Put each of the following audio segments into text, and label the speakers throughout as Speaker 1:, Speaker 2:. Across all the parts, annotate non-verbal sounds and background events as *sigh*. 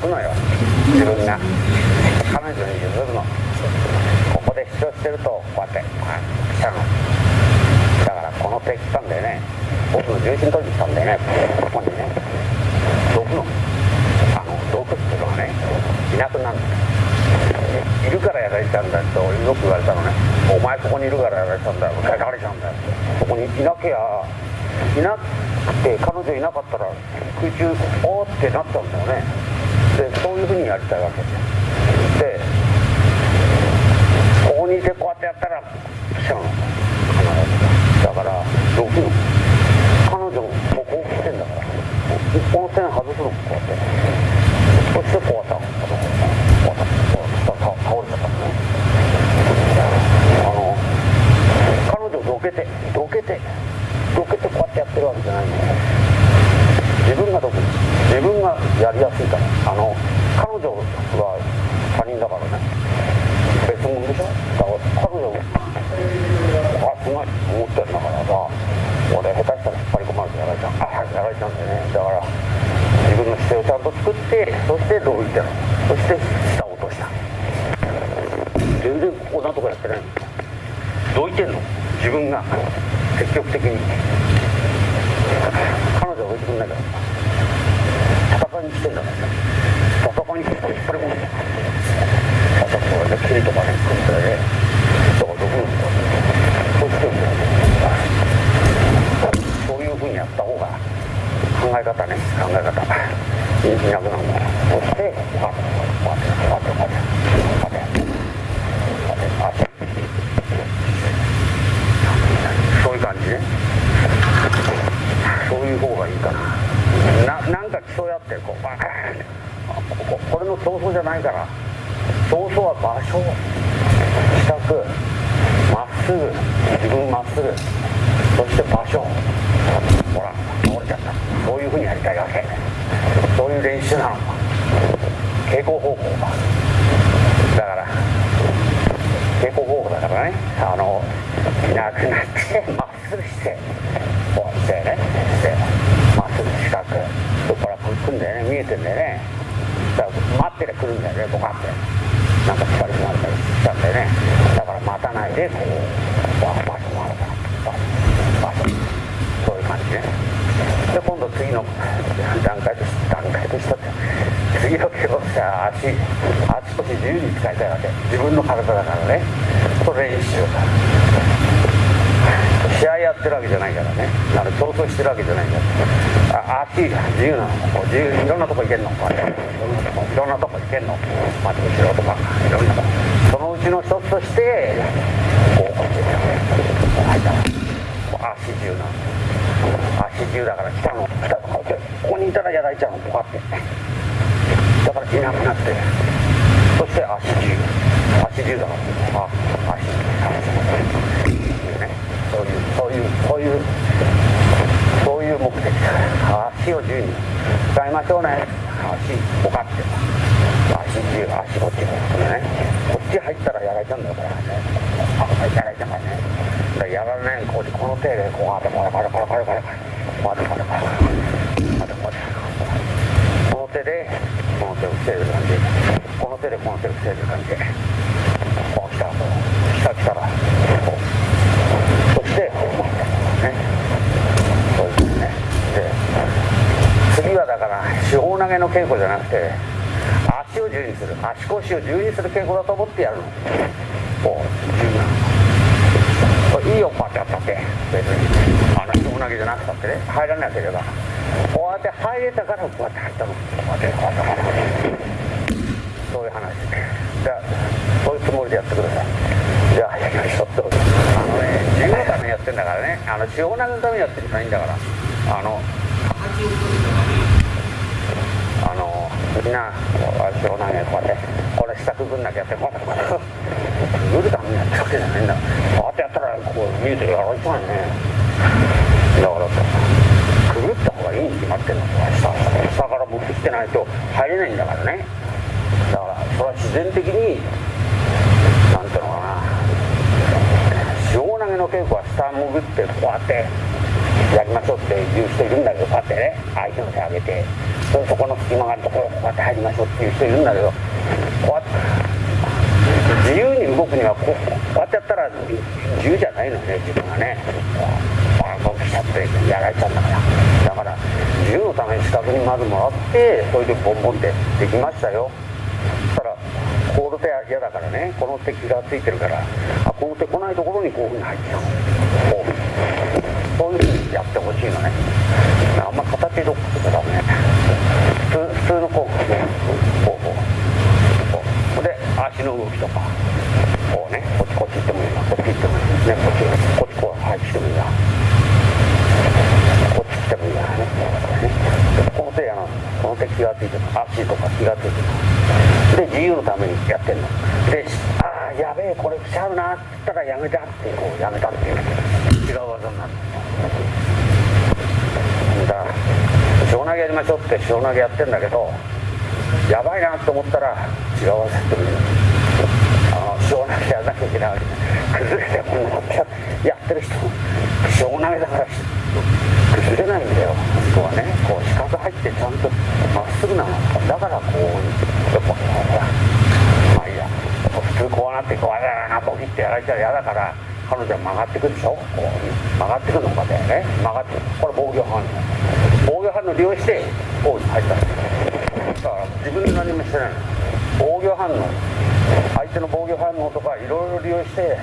Speaker 1: くのよ自分が彼女に譲るのここで主張してるとこうやって来たのだからこの手来たんだよね僕の重心取りに来たんだよねここにね毒のあの毒っていうのはねいなくなるいるからやられちゃうんだってよく言われたのねお前ここにいるからやられちゃうんだよやられちゃうんだよここにいなきゃいなくて彼女いなかったら空中おーってなっちゃうんだよね。でそういうふうにやりたいわけ。でここにいてこうやってやったら来ちゃうの。必ず。だから6の。彼女もここ来てんだから。この線外すの。こうやって。そしてこうやった自由だから来たの来たのここにいたらやられちゃうのこうやって。だからいなくなって。そして足自由足自由だからあ足。自由ねそういうそういうそういうそういう目的。足を自由に使いましょうね。足こかって。足自由足こっちね。こっち入ったらやられちゃうんだよこれね。あやられちゃうからね。だからやられないこうこの手でこうやってこれこれこれこれこれこれ。これこれこれこれこれこの手でこの手を防いでる感じ。この手でこの手を防いでる感じ。こう来たらこう来た来たらこうそしてねそういうふうにねで次はだから四方投げの稽古じゃなくて足を自由にする。足腰を自由にする稽古だと思ってやるの。こう自由ないいよこうやってやったって。別にあの四方投げじゃなくたってね入らなければこうやって入れたからこうやって入ったの。こうやってこうやってこうやってそういう話。じゃあそういうつもりでやってください。じゃあやりましょうどうぞあのね自由のためにやってんだからね。あの四方投げのためにやってる人はいいんだから。あのあのみんな四方投げこうやって。これ下くぐんなきゃってこうやってこうくぐるために *laughs* やってるわけじゃないんだこうやってやったらこう見えてやられちゃうね。だからくぐった方がいいに決まってんの下下から持ってきてないと入れないんだからね。だからそれは自然的になんていうのかな。塩投げの稽古は下潜ってこうやってやりましょうっていう人いるんだけどこうやってね相手の手上げてそそこの隙間があるところこうやって入りましょうっていう人いるんだけどこうやって。自由に動くにはこうこうやってやったら自由じゃないのね自分がね。バーンと来ちゃってやられちゃうんだからだから自由のために資格にまずもらってそれでボンボンってできましたよ。そしたらこの手は嫌だからね。この手気がついてるから。あこの手来ないところにこういうふうに入っちゃう。こうそういうふうにやってほしいのね。あんま形どっかとかダメ普通普通のこう足の動きとかこうねこっちこっち行ってもいいな。こっち行ってもいい。ねこっちこっちこう配置してもいいな。こっち来てもいいな。ね。ねこの手やなこの手気がついてる。足とか気がついてる。で自由のためにやってんの。でああやべえこれ来ちゃうな。って言ったらやめたってこうやめたっていう。違う技になる。だから塩投げやりましょうって塩投げやってんだけどやばいなと思ったら違う技ってもいいのあの塩投げやらなきゃいけない。わけ崩れてこんなことやってる人塩投げだから崩れないんだよ。人はねこう四角入ってちゃんとまっすぐなのだからこうやっぱほらまあいいや。普通こうなってこうやだなボキってやられたら嫌だから彼女は曲がってくるでしょ？こう曲がってくるのかだよね。曲がってこれ防御反応。防御反応利用してこう入っただか自分で何もしてない。防御反応。相手の防御反応とかいろいろ利用して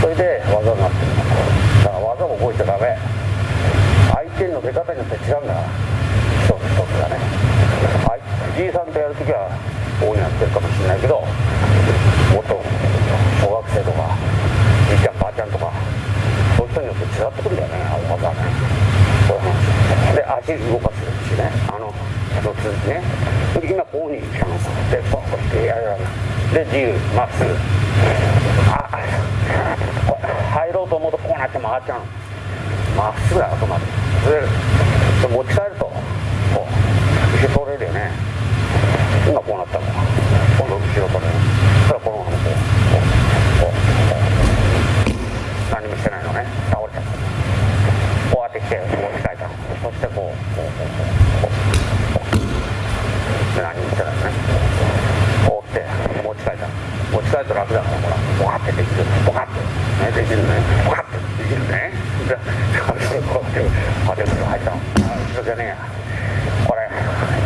Speaker 1: それで技になってる。だから技を覚えちゃダメ。相手の出方によって違うんだ。から一つ一つがね。はい。じいさんとやるときはこういうにやってるかもしれないけどもっと小学生とかじいちゃんばあちゃんとかそういう人によって違ってくるんだよねあの技はね。そういう話。で足動かすしね。あの一つね。で今こうに来たのでポッとしてやるで自由まっすぐあ入ろうと思うとこうなって曲がっちゃうのまっすぐだあくまで。ずれる持ち帰るとこう後ろ取れるよね今こうなったの今度後ろ取れるそしたらこのままこうこうこうこう何もしてないのね倒れちゃったこうやってきて持ち帰ったのそしてこうこうこうこうこうで何もしてないのねこう来て持ち帰ったの持ち帰ると楽だからほらボカってできるボカってねできるねボカってできるねでこうやってこうやってパテント入ったのあ後ろじゃねえやこれ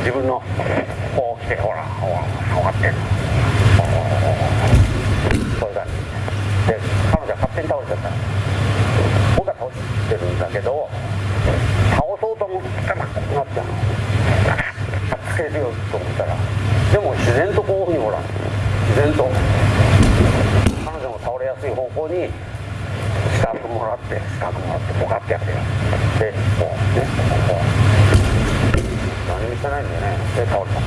Speaker 1: 自分のこう来てほらほらこうやってそういう感じで彼女は勝手に倒れちゃった僕は倒してるんだけど倒そうと思ったらこうなっちゃうのつけるよと思ったらでも自然とこういうふうにほら自然と彼女も倒れやすい方向に四角もらって四角もらってボカってやってよでこうねこう何もしてないんだよねで倒れた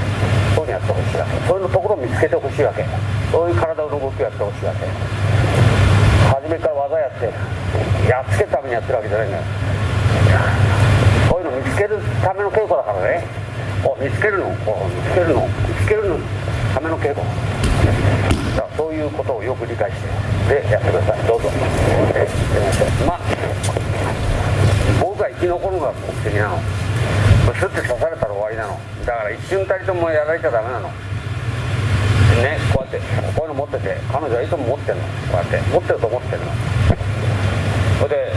Speaker 1: そういうのやってほしいわけそういうところを見つけてほしいわけそういう体の動きをやってほしいわけ初めから技やってやっつけるためにやってるわけじゃないんだよこういうの見つけるための稽古だからねお見つけるのお見つけるの見つけるのための稽古だからそういうことをよく理解してでやってくださいどうぞえやりましょうまあ僕が生き残るのが目的なのスッて刺されたら終わりなのだから一瞬たりともやられちゃダメなのねこうやってこういうの持ってて彼女はいつも持ってんの？こうやって。持ってると思ってんの。それで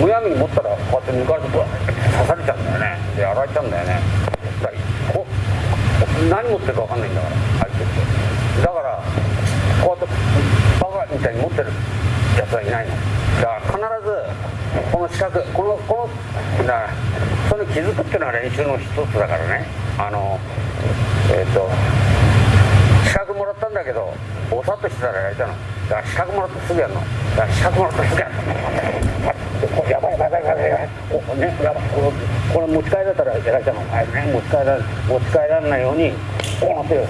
Speaker 1: むやみに持ったらこうやって抜かれてこう刺されちゃうんだよね。でやられちゃうんだよね。だこ何持ってるか分かんないんだから相手って。だからこうやってバカみたいに持ってるやつはいないの。だから必ずこの四角このこのだからそれに気づくっていうのは練習の一つだからね。あのえっ、とだけどぼさっとしてたらやれたの。だから資格もらってすぐやるの。だから資格もらってすぐやるの。やばいやばいやばいやばい。やばいここねやばいこれこれ持ち帰られたらやられたの。はいね持ち帰ら持ち帰られないようにこうなってるね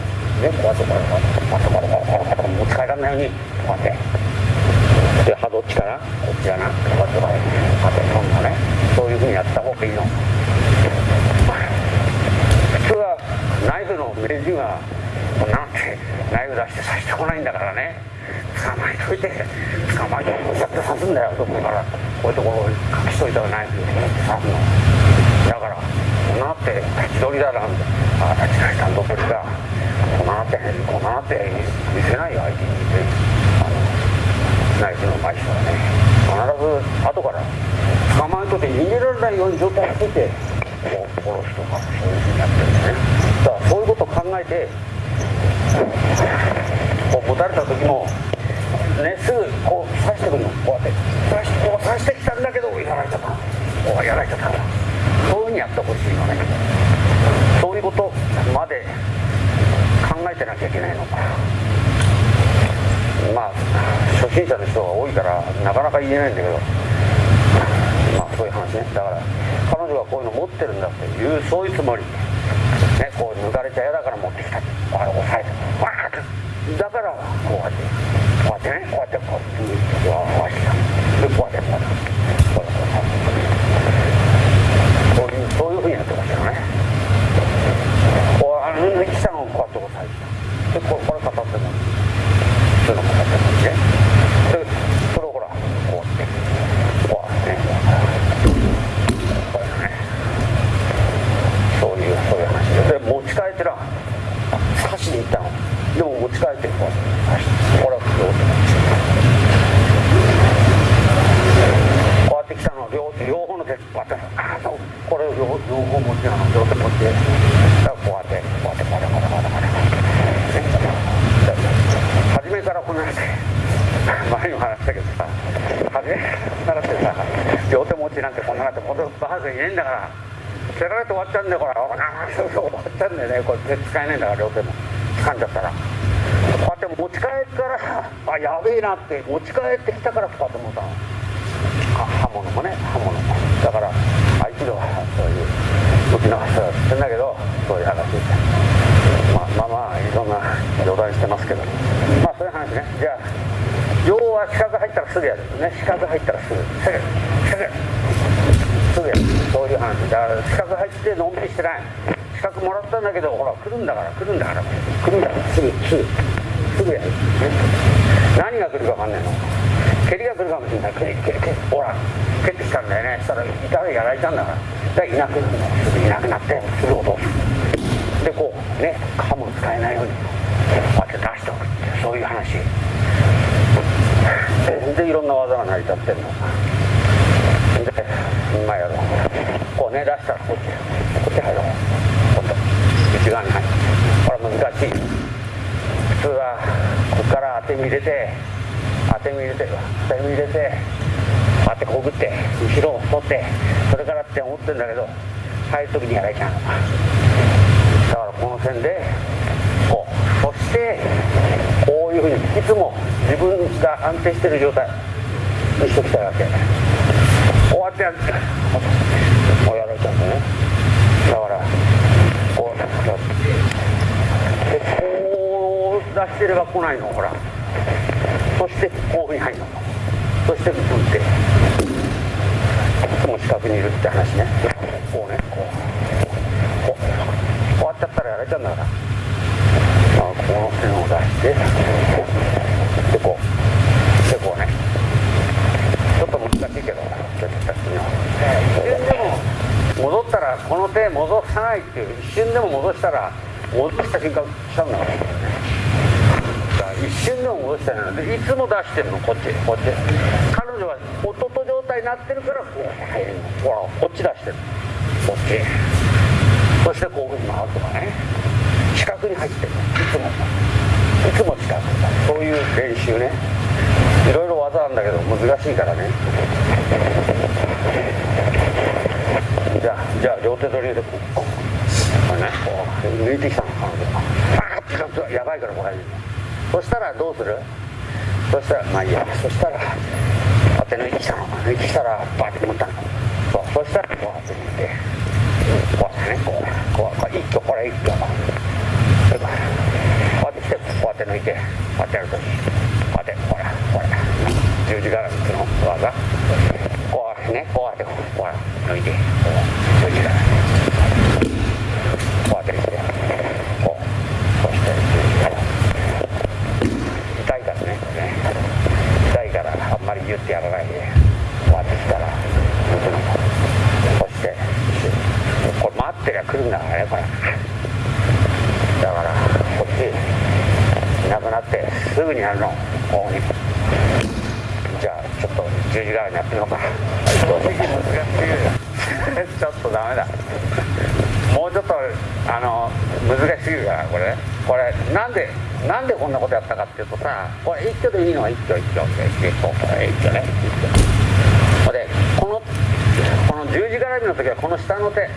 Speaker 1: こうやってこうやってこうやってこうやってこうやって持ち帰らないようにこうやってで歯どっちかなこっちかなこうやってこうやってこうやってそんなねそういうふうにやった方がいいの普通はナイフの名人はこんなってナイフ出して刺してこないんだからね。捕まえといて。捕まえてこうやって刺すんだよどこから。こういうところを隠しといたらナイフで刺すの。だからこんなって立ち取りだなんて。ああ立ち取り担当取りか。こんなってこんなって見せないよ相手にねあのナイフの前人はね。必ず後から捕まえといて逃げられないように状態を作ってこう殺すとかそういうふうにやってるんですね。だからそういうことを考えてこう持たれた時もねすぐこう刺してくるの。こうやって刺しこう刺してきたんだけどやられちゃった。こうやられちゃったそういうふうにやってほしいのね。そういうことまで考えてなきゃいけないのか。まあ初心者の人が多いからなかなか言えないんだけど。まあそういう話ね。だから彼女がこういうの持ってるんだっていうそういうつもり。ねこう抜かれちゃ嫌だから持ってきた。こう押さえてわーって。だからこうやってこうやってねこうやってこうやってわーして。でこうやってこうやって。こうやってこういうそういうふうにやってましたよね。こうあの抜きしたのをこうやって押さえて。でこれこれ片っても普通の片ってもねでそれをほらこうやってこうやってねこれねそういうそういう話でで持ち帰ってな刺しに行ったのでも持ち帰ってこう刺してこれはどうこうやって来たの両両方の手こうやってああそうこれ両両方持ちなの両手持ってだからこうやってこうやってこうやってこうやってこうやってこうやってね初めからこんな話前にも話したけどさ初めからこんな話でさ両手持ちなんてこんななんてこのバカがいねえんだから蹴られて終わっちゃうんだよこれ終わっちゃうんだよねこれ手使えねえんだから両手も掴んじゃったらこうやって持ち帰ったらあやべえなって持ち帰ってきたからこうやって思ったの刃物もね刃物も。だから合気道はそういう武器の話はしてんだけどそういう話。まあまあまあいろんな冗談してますけど。まあそういう話ね。じゃあ要は四角入ったらすぐやる。ね四角入ったらすぐ。すぐすぐすぐやる。そういう話。だから四角入ってのんびりしてない。四角もらったんだけどほら来るんだから来るんだから。来るんだからすぐすぐ。すぐやる、ね、何が来るか分かんないの。蹴りが来るかもしれない。蹴り蹴り蹴りほら蹴ってきたんだよね。そしたら痛いたらやられたんだから。だいなくなるのすぐいなくなってすぐ落とす。でこうね刃も使えないようにこうやって出しておくってそういう話。全然いろんな技が成り立ってんの。で今やろう。こうね出したらこっちこっち入ろう。今度内側に入る。これ難しい。て身入れて当て身入れて当て身入れて当てこぐって後ろを取ってそれからって思ってるんだけど入る時にやられちゃだからこの線でこうそしてこういうふうにいつも自分が安定してる状態にしときたいわけ。こうやってやってこうやられちゃうんだね。だからこうやってこう出してれば来ないのほら。そしてこういうふうに入るのそして打っていつも近くにいるって話ねこうねこうこうこうやっちゃったらやられちゃうんだからあこの線を出してでこうでこうねちょっと難しいけどちょっとした次の一瞬でも戻ったらこの手戻さないっていう一瞬でも戻したら戻した瞬間来ちゃうんだから一瞬でも戻したいのでいつも出してるのこっちこっち。彼女は弟状態になってるからこう入るのほらこっち出してるこっち。そしてこういうふうに回るとかね四角に入ってるいつも。いつも四角。そういう練習ね。いろいろ技なんだけど難しいからね。じゃあじゃあ両手取りでこう。こうこれねこう抜いてきたの彼女。パーッてやばいからこう入るそしたらどうする？そしたらまあいいや。そしたら当て抜いてきたの。抜いてきたらバーって持ったの。そう。そしたらこうやって抜いてこうやってね。こうこうこう一挙これ一挙こうやってきてこうやって抜いてこうやってやるときこうやってほらほら十字絡みっていうの技こうね。こうやってこうほら抜いてこう十字絡みこうやってきてこうそして十字すぐにやるのこうにじゃあちょっと十字側にやってみようか正直難しすぎるちょっとダメだ。もうちょっとあの難しすぎるからこれこれなんでなんでこんなことやったかっていうとさこれ一挙でいいのは一挙一挙一挙一挙一挙ね。一挙。でこのこの十字絡みの時はこの下の手。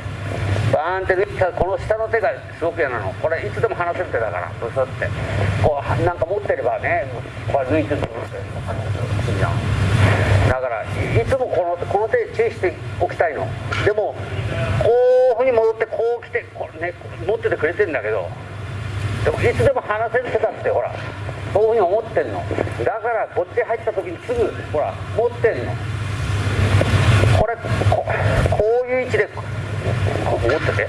Speaker 1: バーンって抜いたこの下の手がすごく嫌なの。これいつでも離せる手だから。ブスって。こうなんか持ってればねこれ抜いてるとこうってだからいつもこのこの手注意しておきたいの。でもこういうふうに戻ってこう来てこう、ね、持っててくれてんだけどでもいつでも離せる手だってほらそういうふうに思ってんの。だからこっち入った時にすぐほら持ってんの。これこういう位置で持ってて。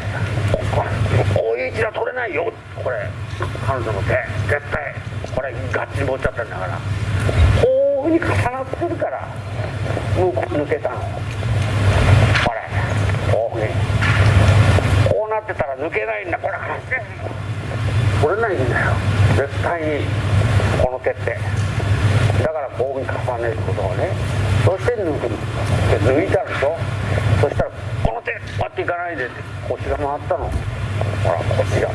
Speaker 1: こういう位置では取れないよ。これ彼女の手。絶対。これガッチリ持っちゃったんだから。こういうふうに重なってるから向こう抜けたの。これこういうふうに。こうなってたら抜けないんだ。これ取れないんだよ。絶対にこの手って。だからこうに重ねることをねそして抜く。で抜いたでしょ。そしたらこの手パッていかないで。って腰が回ったの。ほらこっちが。こ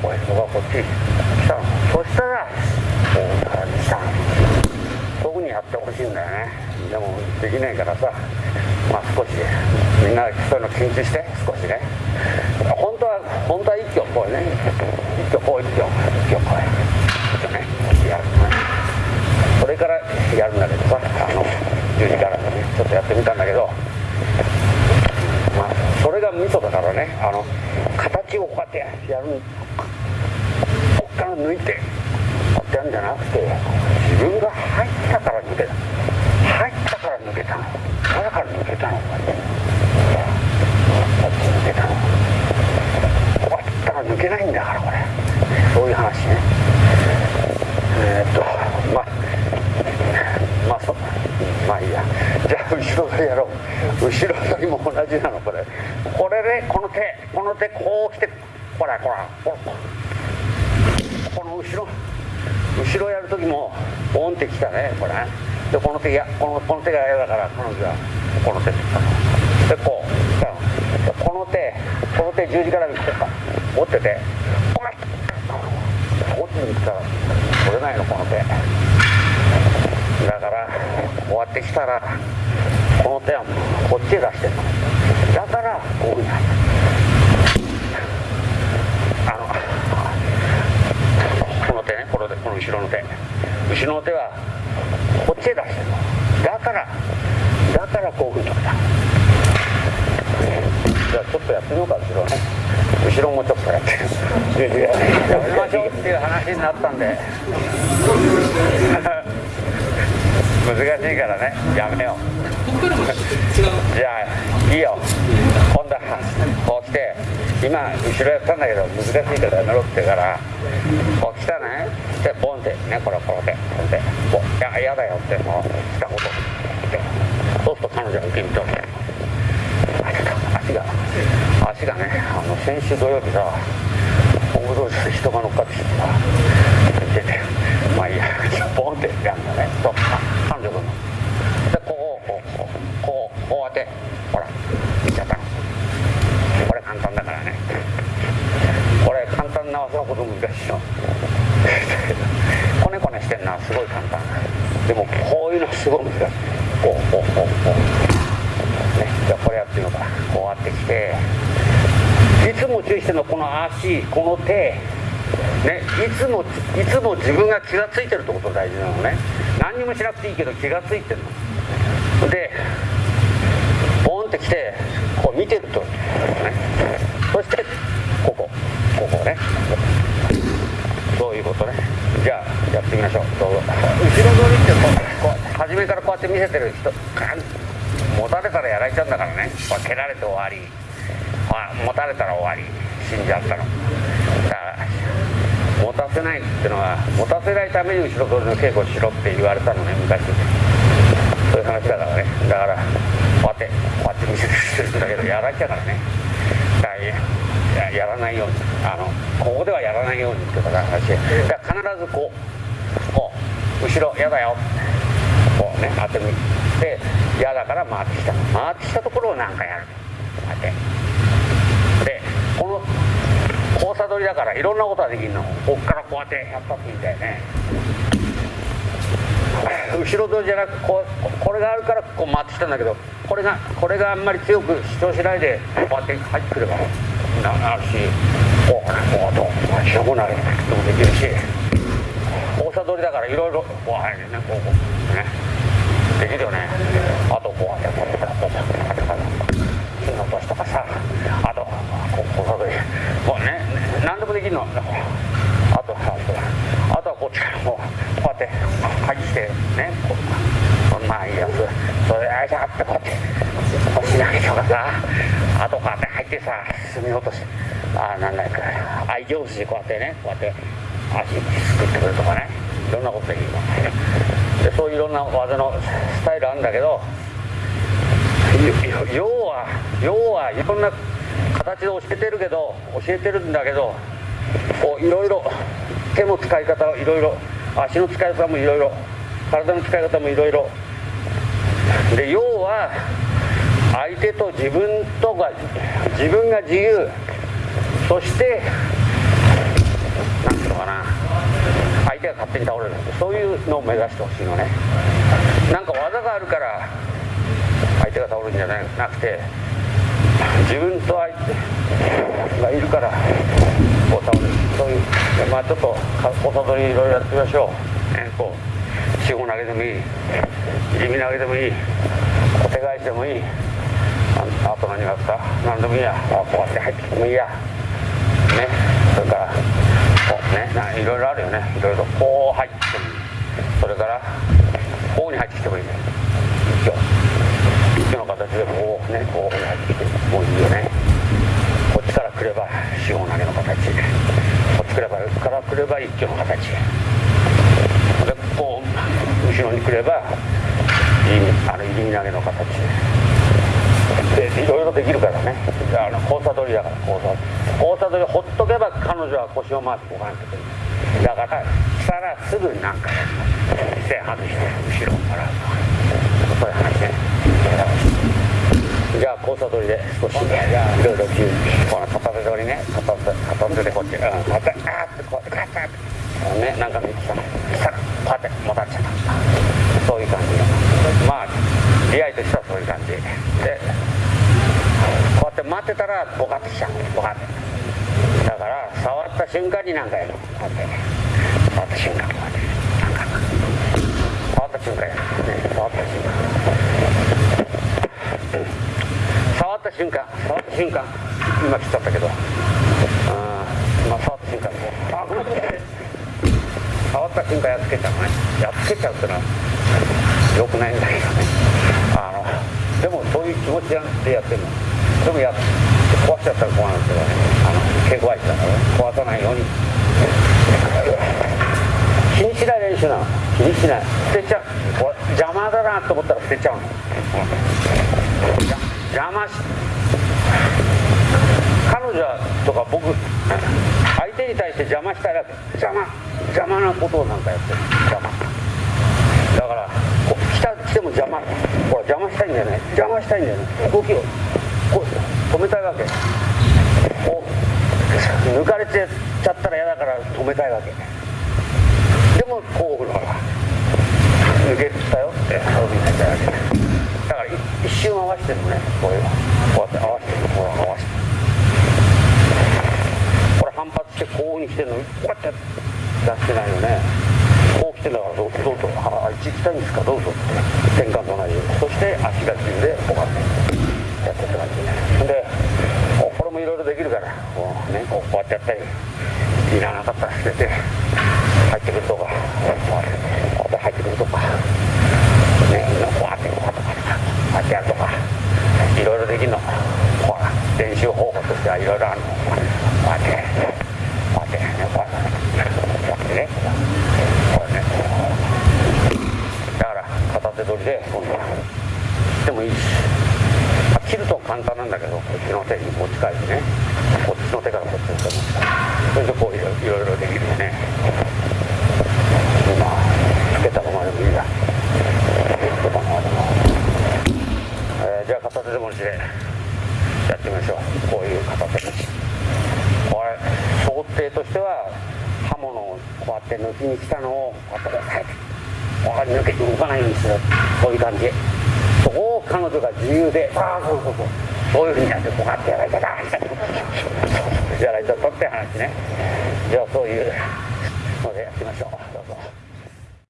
Speaker 1: こへそこがこっち。来たの。そしたらこうからにした。のそういうふうにやってほしいんだよね。でもできないからさまあ少しみんなそういうの緊張して少しね。本当は本当は一挙こうね。一挙こう一挙一挙こう一挙ねやるそれからやるんだけどさあの十字からねちょっとやってみたんだけどまあそれがミソだからねあの形をこうやってやるこっから抜いてこうやってやるんじゃなくて自分が入ったから抜けた入ったから抜けたのだから抜けたのこうやってこうやって抜けたのこうやったら抜けないんだからこれそういう話ねえー、っとまあまあそまあいいやじゃあ後ろ取りやろう後ろ取りも同じなのこれこれでこの手この手こう来てほらほらここの後ろ後ろやる時もボンってきたねこれ。でこの手やこのこの手が嫌だから彼女はこの手ってったでこう来たの。この手この手十字架にこうか持っててこれこっちに来たら取れないのこの手だからこうやってきたらこの手はこっちへ出してるの。だからこういう。ふうになるあのこの手ねこのこの後ろの手。後ろの手はこっちへ出してるのだからだからこういうふうに取れたじゃあちょっとやってみようか後ろ。ね後ろもちょっとやって。やめましょうっていう話になったんで難しいからねやめよ。うじゃあいいよ。今度はこう来て。今後ろやったんだけど難しいからやめろって言うから。こう来たね。でボンってねこれこれでこれでこういや嫌だよってもう来たこと。ってそうすると彼女が受け身取るあ足が足がねあの先週土曜日さ本部通り人が乗っかってきてさ出てまあいいやボンってやるんだねと彼女君のでこうこうこうこうこうやってほらいっちゃったの。これ簡単だからね。これ簡単な技のこと難しいよこねこねしてんのはすごい簡単でもこういうのすごい難しいこうこうこうこう。ねじゃあこれやってみようかこうやってきていつも注意してるのこの足この手ね、いつもいつも自分が気が付いてるってことが大事なのね。何にもしなくていいけど気が付いてるの。でボンってきてこう見てると、ね、そしてここここね。そういうことね？じゃあやってみましょう。どうぞ。後ろ取りってこうこう初めからこうやって見せてる人持たれたらやられちゃうんだからね。蹴られて終わり。持たれたら終わり。死んじゃったの。だから持たせないってのは持たせないために後ろ取りの稽古しろって言われたのね昔。そういう話だからね。だからこうやってこうやって見せてるんだけどやられちゃうからね。だからやらないようにあのここではやらないようにってことだ話だから必ずこうこう後ろ嫌だよ。こうね当てみで嫌だから回ってきた。回ってきたところを何かやる。こうやって。でこの交差取りだからいろんなことができるの。こっからこうやってやったっていいんだよね。後ろ取りじゃなくこうこれがあるからこう回ってきたんだけどこれがこれがあんまり強く主張しないでこうやって入ってくれば。ななるしこうねこうと白くなるのもできるし大阪通りだからいろいろこう入るねこうこうねできるよねあとこうやってこうやってこうやってこうやってこうやって火の落としとかさあとこう交差取りもうね何でもできるのあとあとあとはこっちからこうこうやって入ってきてねこうまあいいやつそれあいしゃってこうやってこうしなきゃとかさあとこうやって入ってさ進み落としあなんだか愛情筋こうやってねこうやって足すくってくるとかね。いろんなことできるのでそういういろんな技のスタイルあるんだけど要は要はいろんな形で教えてるけど教えてるんだけどこういろいろ手の使い方いろいろ足の使い方もいろいろ体の使い方もいろいろ。で要は相手と自分とが自分が自由。そして何ていうのかな相手が勝手に倒れるそういうのを目指してほしいのね。なんか技があるから相手が倒れるんじゃなくて自分と相手がいるからこう倒れる。そういうまあちょっとおさりいろいろやってみましょう、ね、こう四五投げでもいい。地味投げでもいい。お手返しでもいい。ああと何があった？何でもいいや。こうやって入ってきてもいいや。こうねいろいろあるよね。いろいろこう入ってもいいそれからこうに入ってきてもいいね。一挙一挙の形でもこうねこうに入ってきてもいいよね。こっちから来れば四方投げの形。こっちからから来れば一挙の形。でこう後ろに来ればあの入り投げの形。でいろいろできるからね。あの交差取りだから交差。交差取りほっとけば彼女は腰を回してこかなきゃいけないだから来たらすぐなんか線外して後ろからそういう話ねじゃあ交差取りで少しいろいろ急にこの片手取りね片手片手でこっちうん片手あーってこうやってガッてねなんか見てたしたらこうやってもたっちゃったそういう感じまあ出会いとしてはそういう感じでこうやって待ってたらボカッとしちゃうボカッてだから触った瞬間になんかやるこう。やって触った瞬間こうやってなんか触った瞬間。やるね触った瞬間。触った瞬間。触った瞬間。今切っちゃったけどあまあ触った瞬間。あごめん触った瞬間。やっつけちゃうねやっつけちゃうってのはよくないんだけどねあのでもそういう気持ちでやってるのでもや壊しちゃったら怖いんですけどね。あの毛壊したからね壊さないように気にしない練習なの気にしない捨てちゃう邪魔。だなと思ったら捨てちゃうの邪魔し彼女とか僕相手に対して邪魔したら邪魔。邪魔なことをなんかやってる邪魔だから来た来ても邪魔ほら邪魔したいんだよね。邪魔したいんだよね。動きを。止めたいわけ。抜かれてちゃったら嫌だから止めたいわけ。でもこうほら抜けたよってそういうふうになっちゃうわけ。だから一瞬合わせてるのねこういうこうやって合わせてるほら合わせてこれ反発してこうに来てるのにこうやって出してないよね。こう来てんだからどうぞ。あっち行きたいんですか？どうぞって。転換と同じそして足が自由でこうやってやってった感じでこれもいろいろできるからこう,、ね、こうこうやってやったりいらなかったら捨てて入ってくるとかこうやってこうやって入ってくるとかねこうやってこうやってこうやってやるとかいろいろできるの。ほら練習方法としてはいろいろあるの。こうやって